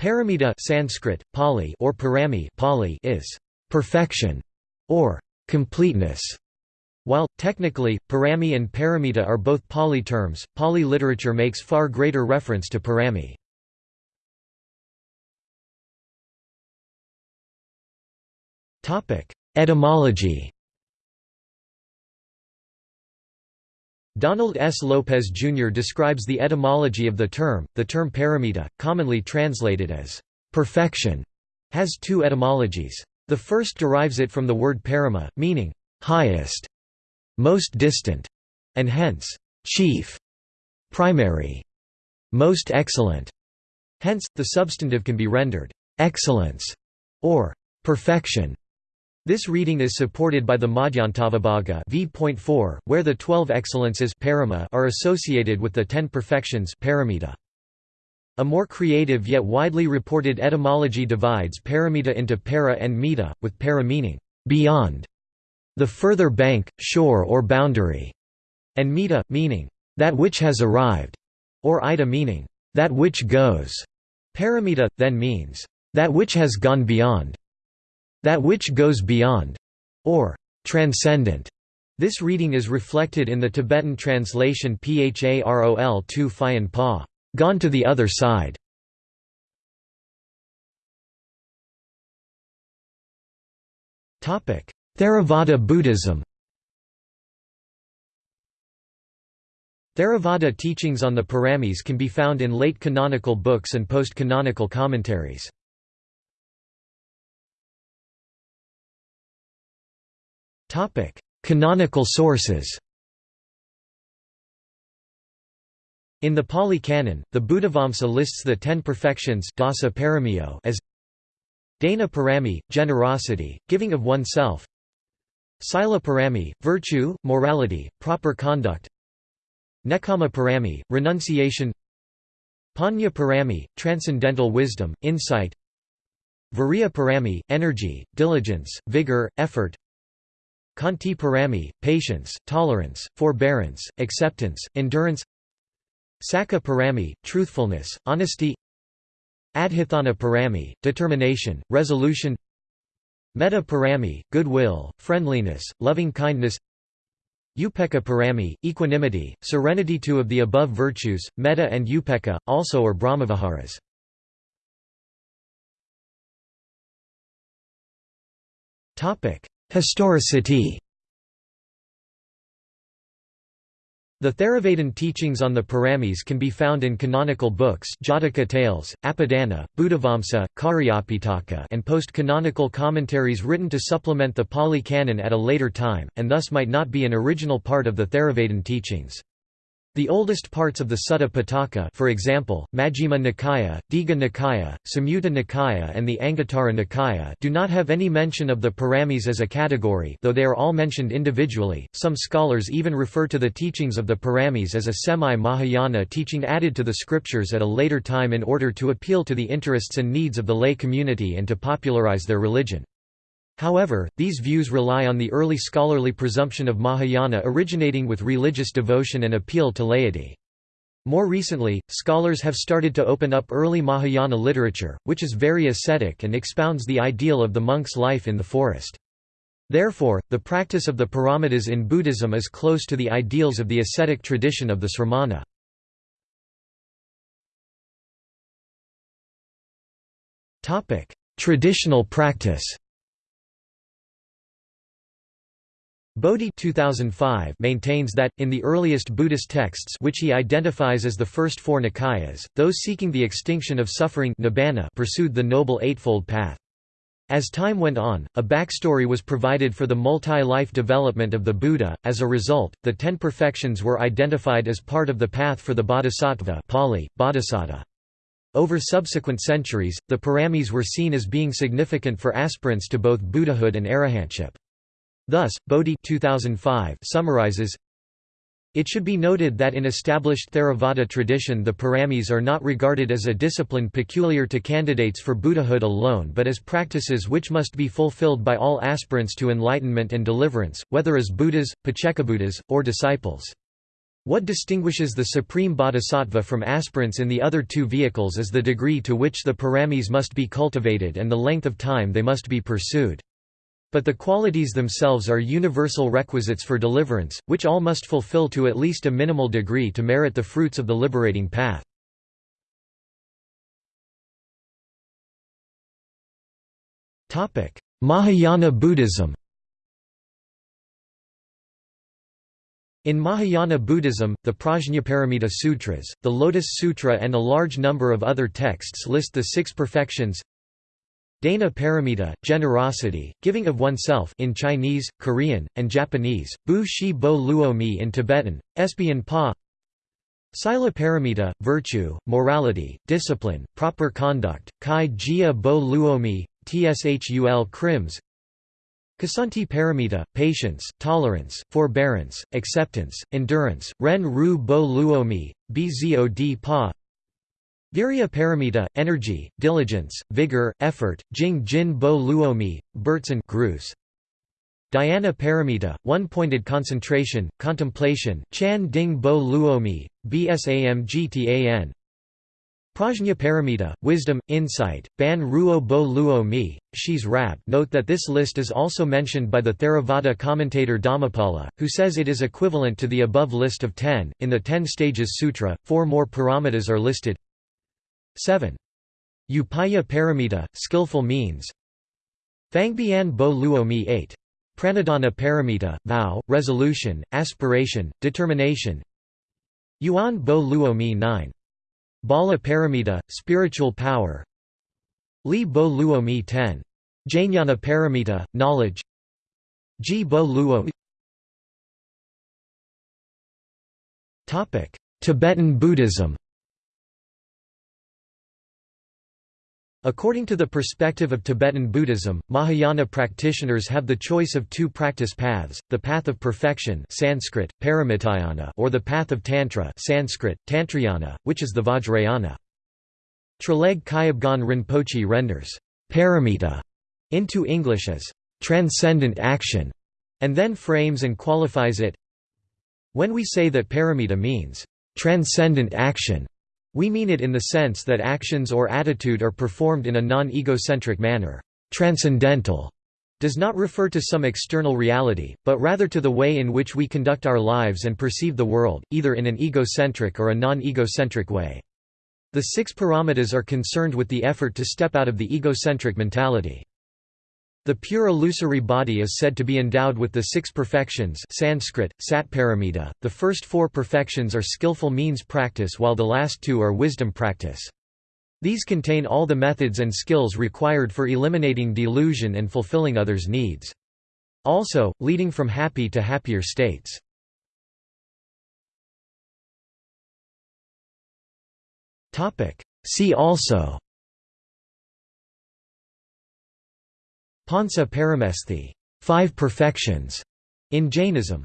Paramita Sanskrit, Pali or Parami Pali is perfection or completeness. While, technically, Parami and Paramita are both Pali terms, Pali literature makes far greater reference to Parami. Etymology Donald S. Lopez Jr. describes the etymology of the term. The term paramita, commonly translated as perfection, has two etymologies. The first derives it from the word parama, meaning highest, most distant, and hence chief, primary, most excellent. Hence, the substantive can be rendered excellence or perfection. This reading is supported by the Madhyantavibhaga v.4, where the twelve excellences are associated with the ten perfections paramita. A more creative yet widely reported etymology divides paramita into para and mita, with para meaning beyond, the further bank, shore or boundary, and mita, meaning that which has arrived, or ida meaning that which goes. Paramita, then means that which has gone beyond. That which goes beyond, or transcendent. This reading is reflected in the Tibetan translation Pharol 2 Phayan Pa, gone to the other side. Theravada Buddhism Theravada teachings on the Paramis can be found in late canonical books and post-canonical commentaries. Topic: Canonical sources. In the Pali Canon, the Buddhavamsa lists the ten perfections dasa paramiyo as Dana parami, generosity, giving of oneself Sila parami, virtue, morality, proper conduct Nekkhamma parami, renunciation Panya parami, transcendental wisdom, insight Virya parami, energy, diligence, vigor, effort Khanti parami, patience, tolerance, forbearance, acceptance, endurance. Sacca parami, truthfulness, honesty. Adhitthana parami, determination, resolution. Metta parami, goodwill, friendliness, loving-kindness Upekkha parami, equanimity, serenity. Two of the above virtues, metta and upekkha, also are brahmaviharas. Historicity The Theravadan teachings on the Paramis can be found in canonical books Jataka tales, Apadana, Buddhavamsa, Cariyapitaka and post-canonical commentaries written to supplement the Pali Canon at a later time, and thus might not be an original part of the Theravadan teachings. The oldest parts of the Sutta Pitaka for example, Majjhima Nikaya, Digha Nikaya, Samyutta Nikaya and the Anguttara Nikaya do not have any mention of the Paramis as a category though they are all mentioned individually. Some scholars even refer to the teachings of the Paramis as a semi-Mahayana teaching added to the scriptures at a later time in order to appeal to the interests and needs of the lay community and to popularize their religion. However, these views rely on the early scholarly presumption of Mahayana originating with religious devotion and appeal to laity. More recently, scholars have started to open up early Mahayana literature, which is very ascetic and expounds the ideal of the monk's life in the forest. Therefore, the practice of the paramitas in Buddhism is close to the ideals of the ascetic tradition of the sramana. Traditional practice Bodhi 2005 maintains that, in the earliest Buddhist texts which he identifies as the first four Nikayas, those seeking the extinction of suffering nibbana pursued the Noble Eightfold Path. As time went on, a backstory was provided for the multi-life development of the Buddha, as a result, the Ten Perfections were identified as part of the path for the Bodhisattva Pali, Bodhisatta. Over subsequent centuries, the Paramis were seen as being significant for aspirants to both Buddhahood and arahantship. Thus, Bodhi 2005 summarizes, it should be noted that in established Theravada tradition the paramis are not regarded as a discipline peculiar to candidates for Buddhahood alone but as practices which must be fulfilled by all aspirants to enlightenment and deliverance, whether as Buddhas, Paccekabuddhas, or disciples. What distinguishes the supreme bodhisattva from aspirants in the other two vehicles is the degree to which the paramis must be cultivated and the length of time they must be pursued. But the qualities themselves are universal requisites for deliverance, which all must fulfill to at least a minimal degree to merit the fruits of the liberating path. Mahayana Buddhism In Mahayana Buddhism, the Prajnaparamita Sutras, the Lotus Sutra and a large number of other texts list the six perfections Dana Paramita, generosity, giving of oneself in Chinese, Korean, and Japanese, Bu Shi Bo Luo Mi in Tibetan, Espion Pa. Sila Paramita, virtue, morality, discipline, proper conduct, Kai Jia Bo Luo Mi, Tshul Krims Kshanti paramita, patience, tolerance, forbearance, acceptance, endurance, ren ru bo luomi, bzod pa Virya paramita, energy, diligence, vigor, effort, jing jin bo luomi, Bertson Grus. Dhyana paramita, one-pointed concentration, contemplation, chan ding bo luomi, bsamgtan Prajna paramita, wisdom, insight, ban ruo bo luo mi, shis rab Note that this list is also mentioned by the Theravada commentator Dhammapala, who says it is equivalent to the above list of ten. In the Ten Stages Sutra, four more paramitas are listed 7. Upaya paramita, skillful means Thangbian bo luo mi 8. Pranidhana paramita, vow, resolution, aspiration, determination Yuan bo luo mi 9. Bala Paramita, spiritual power Li Bo Luo Mi Ten. Jnana Paramita, knowledge Ji Bo Luo Tibetan Buddhism According to the perspective of Tibetan Buddhism, Mahayana practitioners have the choice of two practice paths, the path of perfection Sanskrit, or the path of Tantra Sanskrit, Tantrayana, which is the Vajrayana. Traleg Kyabgon Rinpoche renders paramita into English as transcendent action, and then frames and qualifies it When we say that paramita means transcendent action, we mean it in the sense that actions or attitude are performed in a non-egocentric manner. Transcendental does not refer to some external reality, but rather to the way in which we conduct our lives and perceive the world, either in an egocentric or a non-egocentric way. The six paramitas are concerned with the effort to step out of the egocentric mentality. The pure illusory body is said to be endowed with the six perfections Sanskrit, Satparamita. The first four perfections are skillful means practice while the last two are wisdom practice. These contain all the methods and skills required for eliminating delusion and fulfilling others' needs. Also, leading from happy to happier states. See also Pancha Paramesthi five perfections", in Jainism